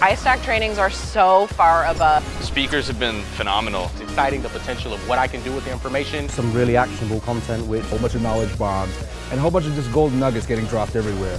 iStack trainings are so far above. Speakers have been phenomenal. It's exciting the potential of what I can do with the information. Some really actionable content with a whole bunch of knowledge bombs and a whole bunch of just gold nuggets getting dropped everywhere.